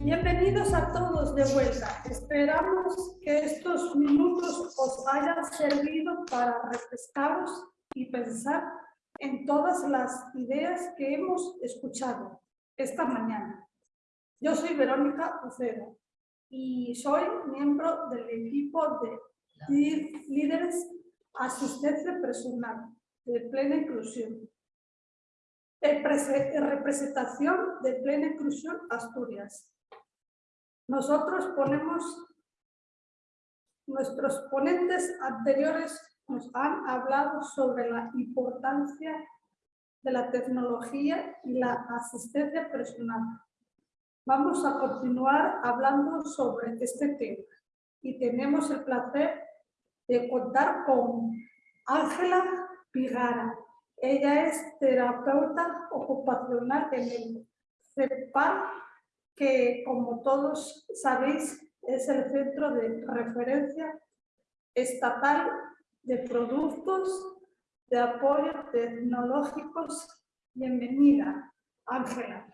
Bienvenidos a todos de vuelta. Esperamos que estos minutos os hayan servido para refrescaros y pensar en todas las ideas que hemos escuchado esta mañana. Yo soy Verónica Ucero y soy miembro del equipo de líderes asistencia personal de plena inclusión. representación de plena inclusión Asturias. Nosotros ponemos, nuestros ponentes anteriores nos han hablado sobre la importancia de la tecnología y la asistencia personal. Vamos a continuar hablando sobre este tema y tenemos el placer de contar con Ángela Pigara. Ella es terapeuta ocupacional en el CEPAL, que como todos sabéis es el centro de referencia estatal de productos de apoyo tecnológicos. Bienvenida, Ángela.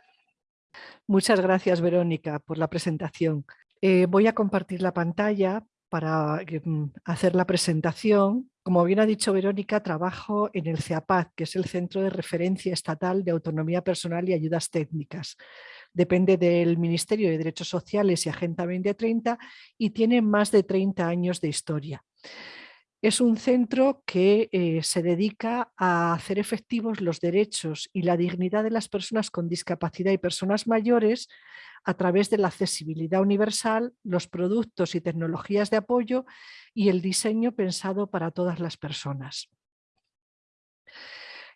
Muchas gracias, Verónica, por la presentación. Eh, voy a compartir la pantalla para mm, hacer la presentación. Como bien ha dicho Verónica, trabajo en el CEAPAD, que es el Centro de Referencia Estatal de Autonomía Personal y Ayudas Técnicas. Depende del Ministerio de Derechos Sociales y Agenda 2030 y tiene más de 30 años de historia. Es un centro que eh, se dedica a hacer efectivos los derechos y la dignidad de las personas con discapacidad y personas mayores a través de la accesibilidad universal, los productos y tecnologías de apoyo y el diseño pensado para todas las personas.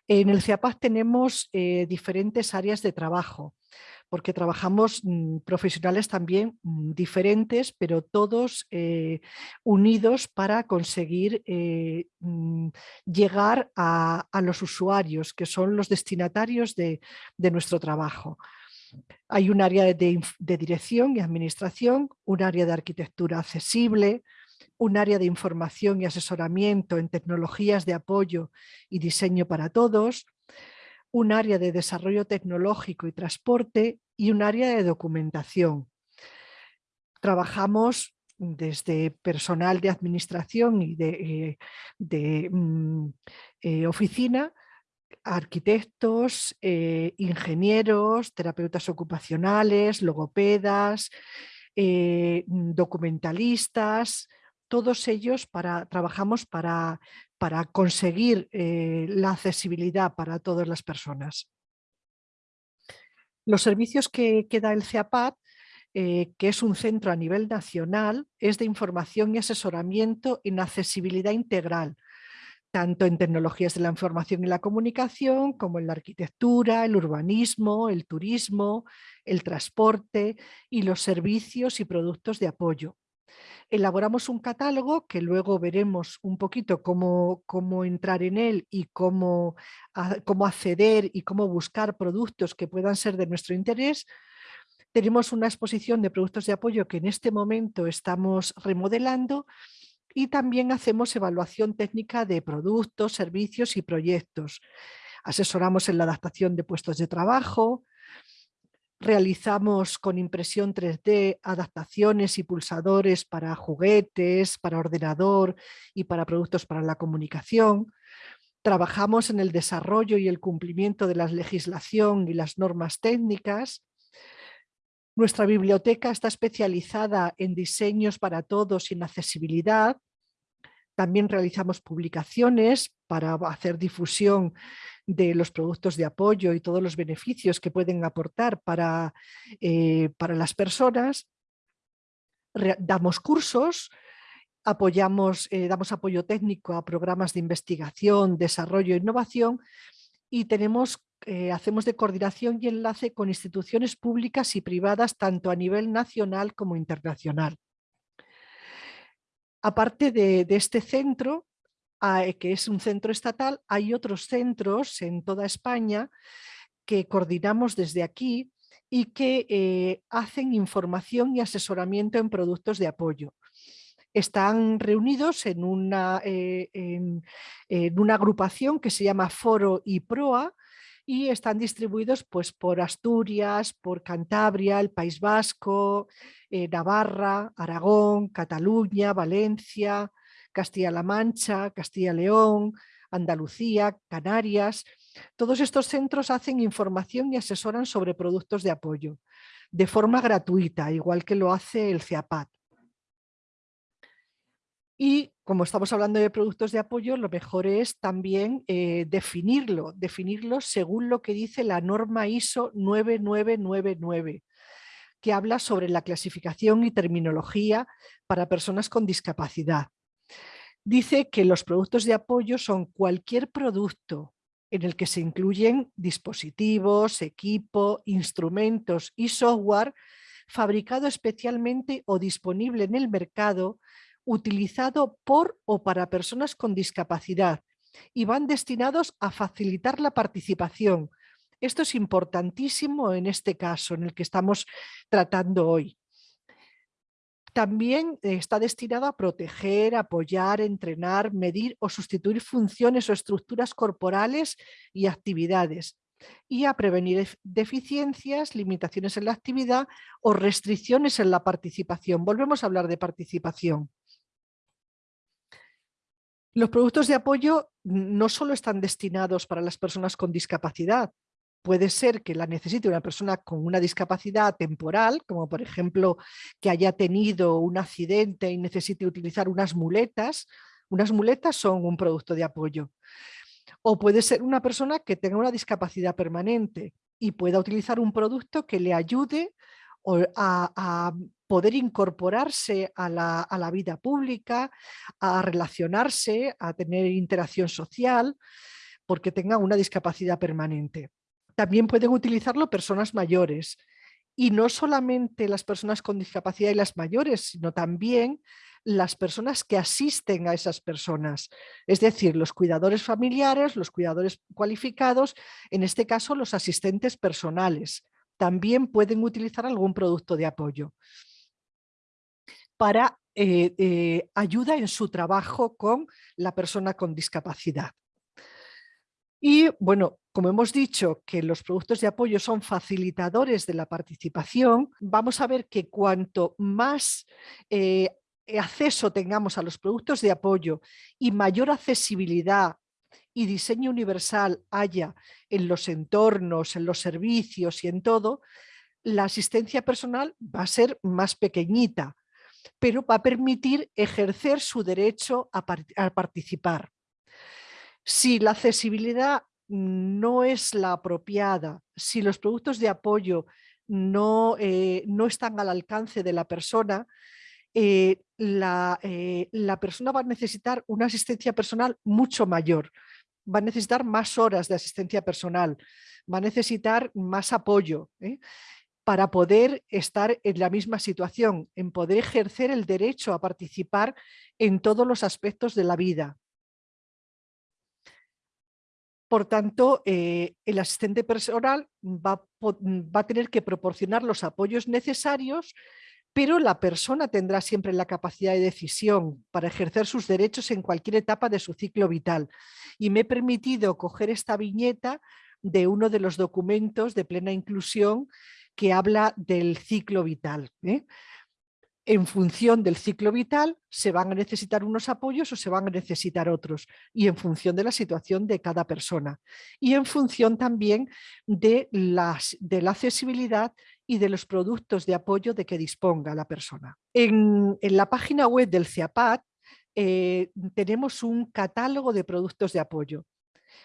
En el CIAPAC tenemos eh, diferentes áreas de trabajo, porque trabajamos mm, profesionales también mm, diferentes, pero todos eh, unidos para conseguir eh, mm, llegar a, los usuarios, que son los destinatarios de nuestro trabajo. Hay un área de, dirección y administración, un área de arquitectura accesible, un área de información y asesoramiento en tecnologías de apoyo y diseño para todos, un área de desarrollo tecnológico y transporte y un área de documentación. Trabajamos desde personal de administración y de, eh, mm, eh, oficina arquitectos, eh, ingenieros, terapeutas ocupacionales, logopedas, eh, mm, documentalistas, todos ellos para, trabajamos para, para conseguir eh, la accesibilidad para todas las personas. Los servicios que, que da el CEAPAD, que es un centro a nivel nacional, es de información y asesoramiento en accesibilidad integral, tanto en tecnologías de la información y la comunicación, como en la arquitectura, el urbanismo, el turismo, el transporte y los servicios y productos de apoyo. Elaboramos un catálogo que luego veremos un poquito cómo, cómo entrar en él y cómo, cómo acceder y cómo buscar productos que puedan ser de nuestro interés, tenemos una exposición de productos de apoyo que en este momento estamos remodelando y también hacemos evaluación técnica de productos, servicios y proyectos. Asesoramos en la adaptación de puestos de trabajo, realizamos con impresión 3D adaptaciones y pulsadores para juguetes, para ordenador y para productos para la comunicación. Trabajamos en el desarrollo y el cumplimiento de la legislación y las normas técnicas nuestra biblioteca está especializada en diseños para todos y en accesibilidad. También realizamos publicaciones para hacer difusión de los productos de apoyo y todos los beneficios que pueden aportar para, eh, para las personas. damos cursos, apoyamos, eh, damos apoyo técnico a programas de investigación, desarrollo e innovación y tenemos, eh, hacemos de coordinación y enlace con instituciones públicas y privadas tanto a nivel nacional como internacional. Aparte de, este centro, que es un centro estatal, hay otros centros en toda España que coordinamos desde aquí y que eh, hacen información y asesoramiento en productos de apoyo. están reunidos en una, eh, en, una agrupación que se llama Foro y Proa y están distribuidos pues, por Asturias, por Cantabria, el País Vasco, eh, Navarra, Aragón, Cataluña, Valencia, Castilla-La Mancha, Castilla-León, Andalucía, Canarias. Todos estos centros hacen información y asesoran sobre productos de apoyo de forma gratuita, igual que lo hace el CEAPAT. Y como estamos hablando de productos de apoyo, lo mejor es también eh, definirlo, definirlo según lo que dice la norma ISO 9999, que habla sobre la clasificación y terminología para personas con discapacidad. Dice que los productos de apoyo son cualquier producto en el que se incluyen dispositivos, equipo, instrumentos y software fabricado especialmente o disponible en el mercado, utilizado por o para personas con discapacidad y van destinados a facilitar la participación. Esto es importantísimo en este caso en el que estamos tratando hoy también está destinado a proteger, apoyar, entrenar, medir o sustituir funciones o estructuras corporales y actividades y a prevenir deficiencias, limitaciones en la actividad o restricciones en la participación. Volvemos a hablar de participación. Los productos de apoyo no solo están destinados para las personas con discapacidad, puede ser que la necesite una persona con una discapacidad temporal, como por ejemplo que haya tenido un accidente y necesite utilizar unas muletas. Unas muletas son un producto de apoyo. O puede ser una persona que tenga una discapacidad permanente y pueda utilizar un producto que le ayude a, poder incorporarse a la, vida pública, a relacionarse, a tener interacción social, porque tenga una discapacidad permanente también pueden utilizarlo personas mayores. Y no solamente las personas con discapacidad y las mayores, sino también las personas que asisten a esas personas. Es decir, los cuidadores familiares, los cuidadores cualificados, en este caso los asistentes personales. También pueden utilizar algún producto de apoyo para eh, eh, ayuda en su trabajo con la persona con discapacidad. Y bueno, como hemos dicho que los productos de apoyo son facilitadores de la participación, vamos a ver que cuanto más eh, acceso tengamos a los productos de apoyo y mayor accesibilidad y diseño universal haya en los entornos, en los servicios y en todo, la asistencia personal va a ser más pequeñita, pero va a permitir ejercer su derecho a participar. Si la accesibilidad no es la apropiada, si los productos de apoyo no, eh, no están al alcance de la persona, eh, la, eh, la, persona va a necesitar una asistencia personal mucho mayor, va a necesitar más horas de asistencia personal, va a necesitar más apoyo para poder estar en la misma situación, en poder ejercer el derecho a participar en todos los aspectos de la vida. Por tanto, eh, el asistente personal va, va, a tener que proporcionar los apoyos necesarios, pero la persona tendrá siempre la capacidad de decisión para ejercer sus derechos en cualquier etapa de su ciclo vital. Y me he permitido coger esta viñeta de uno de los documentos de plena inclusión que habla del ciclo vital. ¿eh? En función del ciclo vital se van a necesitar unos apoyos o se van a necesitar otros y en función de la situación de cada persona y en función también de, las, de la accesibilidad y de los productos de apoyo de que disponga la persona. En, la página web del CIAPAT eh, tenemos un catálogo de productos de apoyo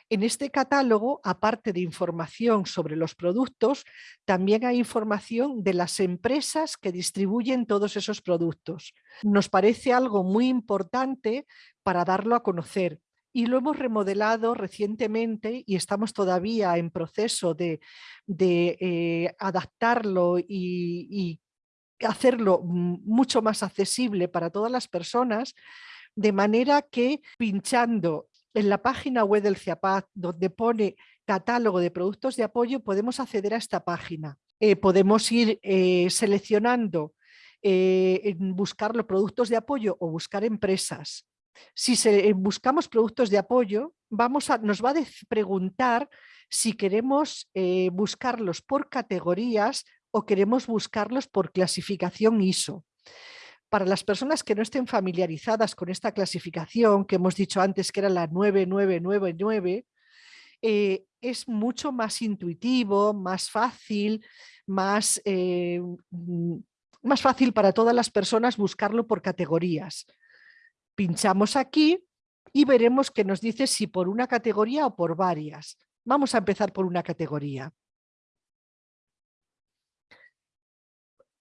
en este catálogo, aparte de información sobre los productos, también hay información de las empresas que distribuyen todos esos productos. Nos parece algo muy importante para darlo a conocer y lo hemos remodelado recientemente y estamos todavía en proceso de, eh, adaptarlo y hacerlo mucho más accesible para todas las personas, de manera que pinchando en la página web del CIAPAT, donde pone catálogo de productos de apoyo, podemos acceder a esta página. Eh, podemos ir eh, seleccionando eh, buscar los productos de apoyo o buscar empresas. Si eh, buscamos productos de apoyo, nos va a preguntar si queremos buscarlos por categorías o queremos buscarlos por clasificación ISO. Para las personas que no estén familiarizadas con esta clasificación, que hemos dicho antes que era la 9999, eh, es mucho más intuitivo, más fácil, más, eh, mm, más fácil para todas las personas buscarlo por categorías. Pinchamos aquí y veremos que nos dice si por una categoría o por varias. Vamos a empezar por una categoría.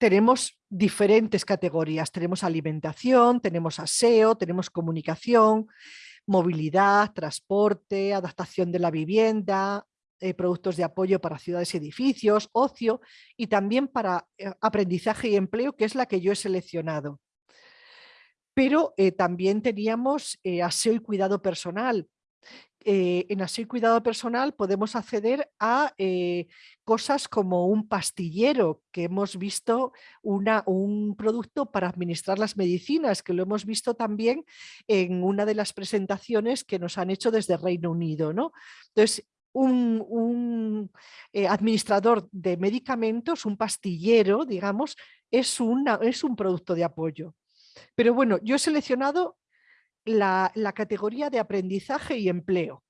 Tenemos diferentes categorías. Tenemos alimentación, tenemos aseo, tenemos comunicación, movilidad, transporte, adaptación de la vivienda, eh, productos de apoyo para ciudades y edificios, ocio y también para eh, aprendizaje y empleo, que es la que yo he seleccionado. Pero eh, también teníamos aseo y cuidado personal, eh, en así cuidado personal podemos acceder a eh, cosas como un pastillero, que hemos visto una, un producto para administrar las medicinas, que lo hemos visto también en una de las presentaciones que nos han hecho desde Reino Unido. ¿no? Entonces, un, eh, administrador de medicamentos, un pastillero, digamos, es, una, es un producto de apoyo. Pero bueno, yo he seleccionado la, categoría de aprendizaje y empleo.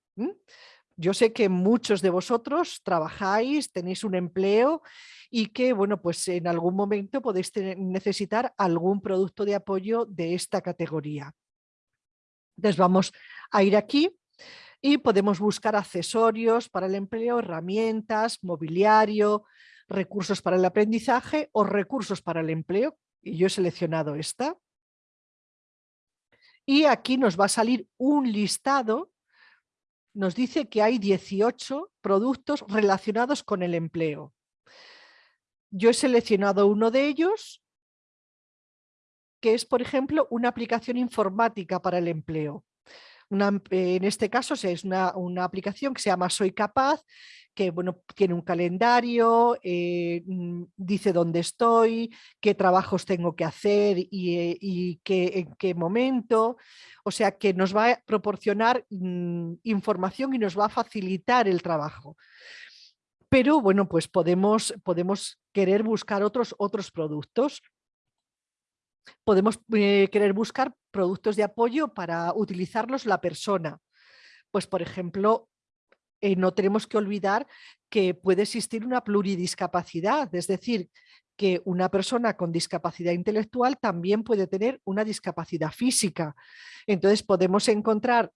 Yo sé que muchos de vosotros trabajáis, tenéis un empleo y que bueno, pues en algún momento podéis necesitar algún producto de apoyo de esta categoría. Entonces vamos a ir aquí y podemos buscar accesorios para el empleo, herramientas, mobiliario, recursos para el aprendizaje o recursos para el empleo. Y yo he seleccionado esta y aquí nos va a salir un listado, nos dice que hay 18 productos relacionados con el empleo. Yo he seleccionado uno de ellos, que es, por ejemplo, una aplicación informática para el empleo. en este caso es una, una aplicación que se llama Soy Capaz que bueno, tiene un calendario, eh, mm, dice dónde estoy, qué trabajos tengo que hacer y, eh, qué, en qué momento. O sea que nos va a proporcionar mm, información y nos va a facilitar el trabajo. Pero bueno, pues podemos, podemos querer buscar otros, otros productos. Podemos eh, querer buscar productos de apoyo para utilizarlos la persona. Pues por ejemplo, eh, no tenemos que olvidar que puede existir una pluridiscapacidad, es decir, que una persona con discapacidad intelectual también puede tener una discapacidad física. Entonces podemos encontrar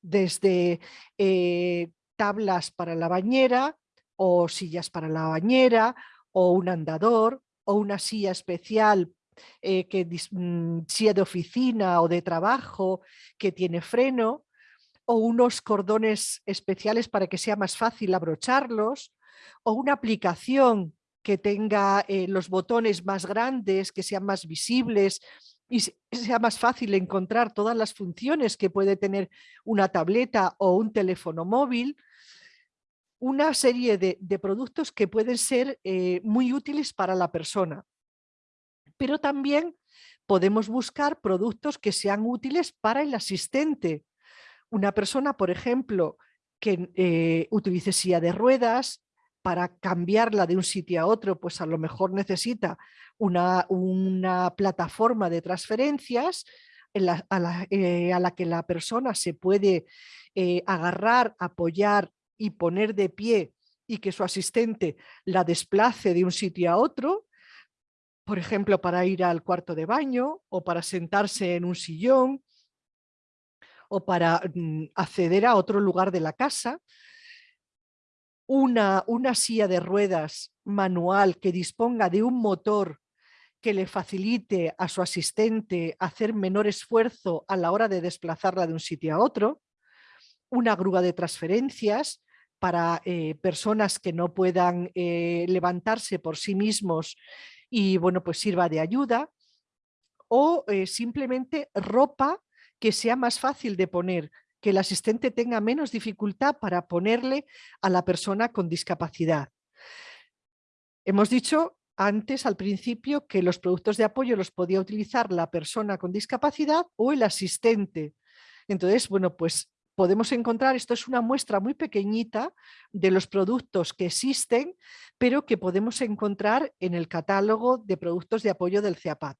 desde eh, tablas para la bañera o sillas para la bañera o un andador o una silla especial eh, que mm, silla de oficina o de trabajo que tiene freno o unos cordones especiales para que sea más fácil abrocharlos, o una aplicación que tenga eh, los botones más grandes, que sean más visibles y sea más fácil encontrar todas las funciones que puede tener una tableta o un teléfono móvil, una serie de, productos que pueden ser eh, muy útiles para la persona. Pero también podemos buscar productos que sean útiles para el asistente, una persona, por ejemplo, que eh, utilice silla de ruedas, para cambiarla de un sitio a otro, pues a lo mejor necesita una, una plataforma de transferencias eh, a, la, que la persona se puede eh, agarrar, apoyar y poner de pie y que su asistente la desplace de un sitio a otro, por ejemplo, para ir al cuarto de baño o para sentarse en un sillón o para mm, acceder a otro lugar de la casa, una, una silla de ruedas manual que disponga de un motor que le facilite a su asistente hacer menor esfuerzo a la hora de desplazarla de un sitio a otro, una grúa de transferencias para eh, personas que no puedan eh, levantarse por sí mismos y bueno, pues sirva de ayuda, o eh, simplemente ropa que sea más fácil de poner, que el asistente tenga menos dificultad para ponerle a la persona con discapacidad. Hemos dicho antes, al principio, que los productos de apoyo los podía utilizar la persona con discapacidad o el asistente. Entonces, bueno, pues podemos encontrar, esto es una muestra muy pequeñita de los productos que existen, pero que podemos encontrar en el catálogo de productos de apoyo del CEAPAT.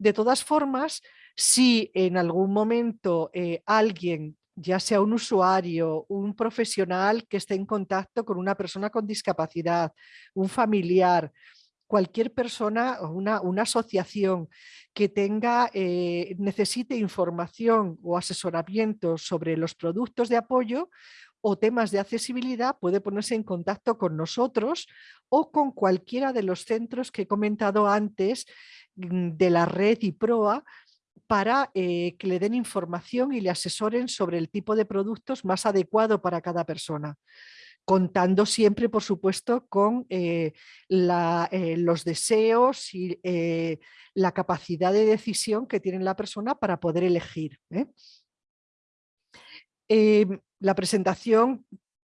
De todas formas, si en algún momento eh, alguien, ya sea un usuario, un profesional que esté en contacto con una persona con discapacidad, un familiar, cualquier persona o una, asociación que tenga, eh, necesite información o asesoramiento sobre los productos de apoyo o temas de accesibilidad puede ponerse en contacto con nosotros o con cualquiera de los centros que he comentado antes mm, de la red y proa para eh, que le den información y le asesoren sobre el tipo de productos más adecuado para cada persona contando siempre, por supuesto, con eh, eh, los deseos y la capacidad de decisión que tiene la persona para poder elegir. La presentación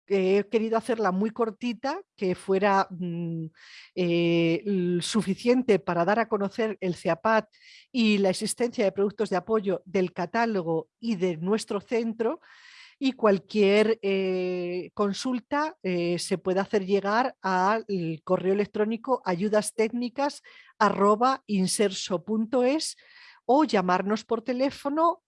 he querido hacerla muy cortita, que fuera mm, suficiente para dar a conocer el CEAPAT y la existencia de productos de apoyo del catálogo y de nuestro centro, y cualquier eh, consulta eh, se puede hacer llegar al correo electrónico ayudastécnicas@inserso.es o llamarnos por teléfono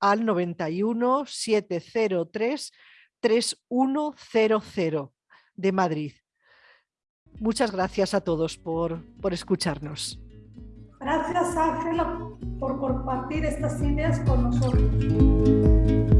al 91 703 3100 de Madrid. Muchas gracias a todos por, por escucharnos. Gracias Ángela por compartir estas ideas con nosotros.